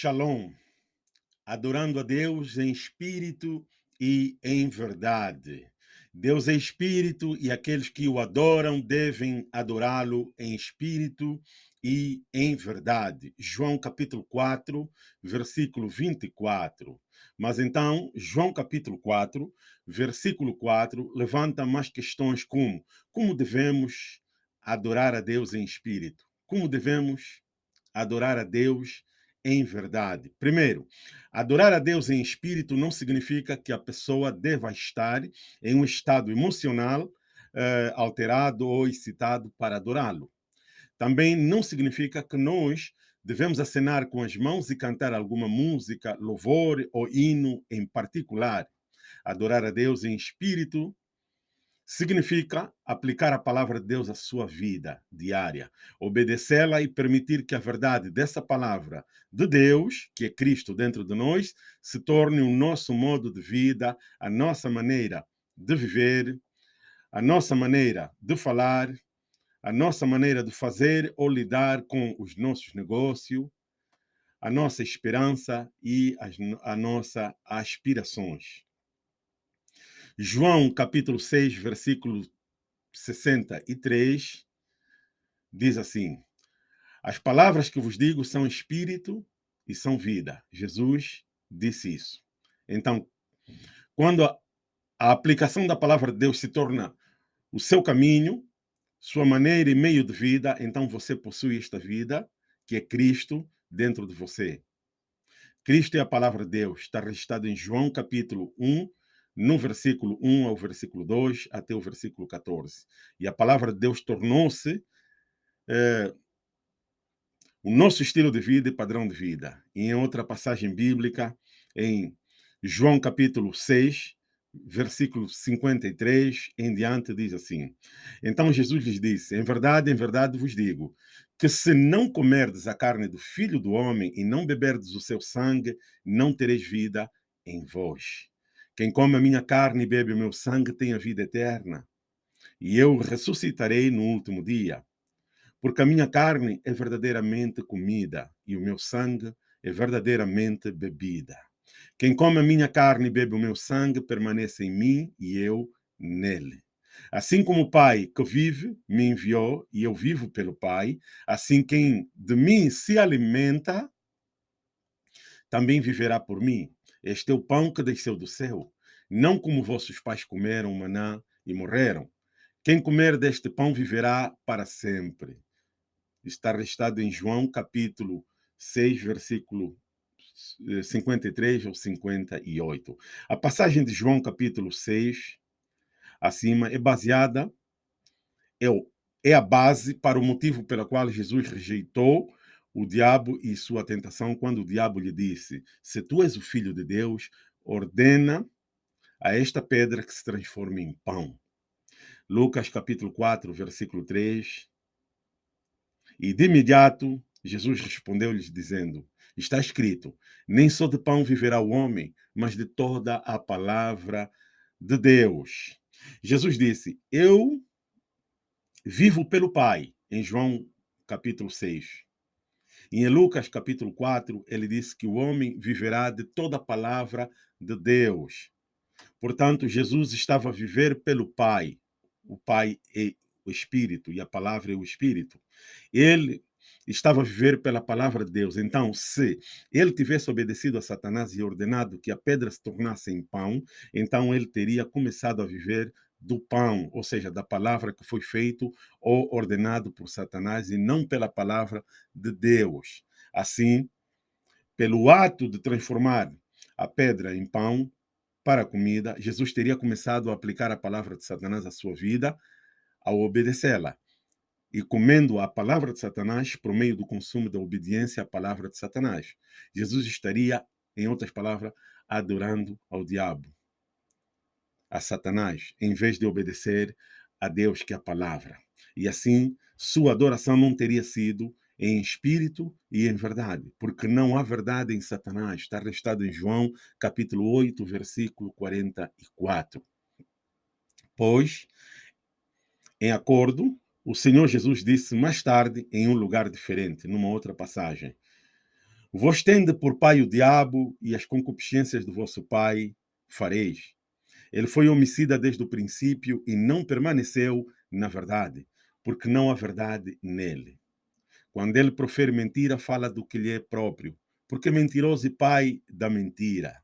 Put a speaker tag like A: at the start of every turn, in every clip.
A: Shalom, adorando a Deus em espírito e em verdade. Deus é espírito e aqueles que o adoram devem adorá-lo em espírito e em verdade. João capítulo 4, versículo 24. Mas então, João capítulo 4, versículo 4, levanta mais questões como como devemos adorar a Deus em espírito? Como devemos adorar a Deus em verdade. Primeiro, adorar a Deus em espírito não significa que a pessoa deva estar em um estado emocional eh, alterado ou excitado para adorá-lo. Também não significa que nós devemos acenar com as mãos e cantar alguma música, louvor ou hino em particular. Adorar a Deus em espírito significa aplicar a palavra de Deus à sua vida diária, obedecê-la e permitir que a verdade dessa palavra de Deus, que é Cristo dentro de nós, se torne o nosso modo de vida, a nossa maneira de viver, a nossa maneira de falar, a nossa maneira de fazer ou lidar com os nossos negócios, a nossa esperança e as, a nossa aspirações. João capítulo 6, versículo 63, diz assim: As palavras que vos digo são espírito e são vida. Jesus disse isso. Então, quando a, a aplicação da palavra de Deus se torna o seu caminho, sua maneira e meio de vida, então você possui esta vida, que é Cristo, dentro de você. Cristo é a palavra de Deus, está registrado em João capítulo 1, no versículo 1 ao versículo 2 até o versículo 14. E a palavra de Deus tornou-se é, o nosso estilo de vida e padrão de vida. E em outra passagem bíblica, em João capítulo 6, versículo 53 em diante, diz assim: Então Jesus lhes disse: Em verdade, em verdade vos digo, que se não comerdes a carne do filho do homem e não beberdes o seu sangue, não tereis vida em vós. Quem come a minha carne e bebe o meu sangue tem a vida eterna, e eu ressuscitarei no último dia. Porque a minha carne é verdadeiramente comida, e o meu sangue é verdadeiramente bebida. Quem come a minha carne e bebe o meu sangue permanece em mim e eu nele. Assim como o Pai que vive me enviou e eu vivo pelo Pai, assim quem de mim se alimenta também viverá por mim. Este é o pão que desceu do céu, não como vossos pais comeram maná e morreram. Quem comer deste pão viverá para sempre. Está restado em João capítulo 6, versículo 53 ou 58. A passagem de João capítulo 6, acima, é baseada, é, é a base para o motivo pelo qual Jesus rejeitou o diabo e sua tentação quando o diabo lhe disse: Se tu és o filho de Deus, ordena a esta pedra que se transforme em pão. Lucas capítulo 4, versículo 3. E de imediato Jesus respondeu-lhes dizendo: Está escrito: Nem só de pão viverá o homem, mas de toda a palavra de Deus. Jesus disse: Eu vivo pelo Pai, em João capítulo 6. Em Lucas capítulo 4, ele disse que o homem viverá de toda palavra de Deus. Portanto, Jesus estava a viver pelo Pai. O Pai é o Espírito e a palavra é o Espírito. Ele estava a viver pela palavra de Deus. Então, se ele tivesse obedecido a Satanás e ordenado que a pedra se tornasse em pão, então ele teria começado a viver do pão, ou seja, da palavra que foi feito ou ordenado por Satanás e não pela palavra de Deus. Assim, pelo ato de transformar a pedra em pão para a comida, Jesus teria começado a aplicar a palavra de Satanás à sua vida ao obedecê-la. E comendo a palavra de Satanás por meio do consumo da obediência à palavra de Satanás. Jesus estaria, em outras palavras, adorando ao diabo a Satanás, em vez de obedecer a Deus, que é a palavra. E assim, sua adoração não teria sido em espírito e em verdade, porque não há verdade em Satanás. Está restado em João, capítulo 8, versículo 44. Pois, em acordo, o Senhor Jesus disse mais tarde, em um lugar diferente, numa outra passagem: Vos tende por pai o diabo e as concupiscências do vosso pai fareis. Ele foi homicida desde o princípio e não permaneceu na verdade, porque não há verdade nele. Quando ele profere mentira, fala do que lhe é próprio, porque mentiroso e pai da mentira.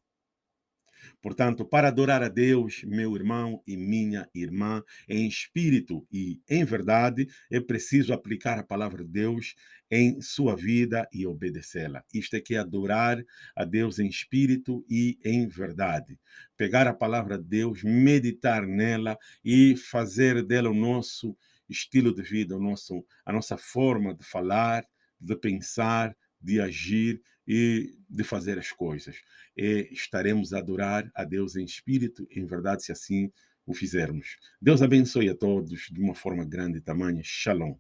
A: Portanto, para adorar a Deus, meu irmão e minha irmã, em espírito e em verdade, é preciso aplicar a palavra de Deus em sua vida e obedecê-la. Isto é que é adorar a Deus em espírito e em verdade. Pegar a palavra de Deus, meditar nela e fazer dela o nosso estilo de vida, o nosso, a nossa forma de falar, de pensar, de agir e de fazer as coisas. E estaremos a adorar a Deus em espírito, em verdade, se assim o fizermos. Deus abençoe a todos de uma forma grande e tamanha. Shalom.